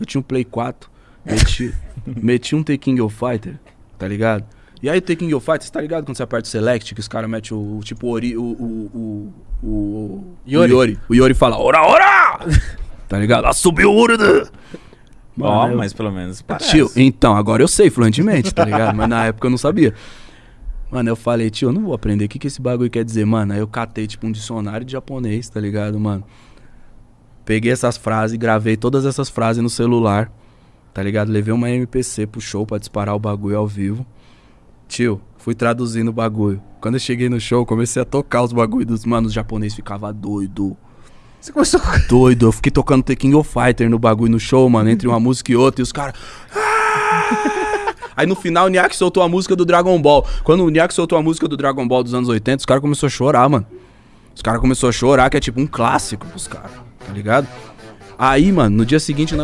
Eu tinha um Play 4, meti, meti um The King of Fighter, tá ligado? E aí o The King of Fighter, você tá ligado quando você aperta o Select, que os caras metem o, o tipo, Ori, o, o, o, o, Yori. o Yori. O Yori fala, ora, ora! tá ligado? Lá subiu o Urda! Ó, eu- mas pelo menos parece. Tio, então, agora eu sei fluentemente, tá ligado? Mas na época eu não sabia. Mano, eu falei, tio, eu não vou aprender. O que, que esse bagulho quer dizer, mano? Aí eu catei, tipo, um dicionário de japonês, tá ligado, mano? Peguei essas frases, gravei todas essas frases no celular, tá ligado? Levei uma MPC pro show pra disparar o bagulho ao vivo. Tio, fui traduzindo o bagulho. Quando eu cheguei no show, comecei a tocar os bagulhos dos manos. Os japonês ficava doido. Você começou. Doido, eu fiquei tocando The King of Fighter no bagulho no show, mano, entre uma música e outra, e os caras. "Ah!" Aí no final o Niak soltou a música do Dragon Ball. Quando o Niak soltou a música do Dragon Ball dos anos 80, os caras começaram a chorar, mano. Os caras começaram a chorar, que é tipo um clássico pros caras, tá ligado? Aí, mano, no dia seguinte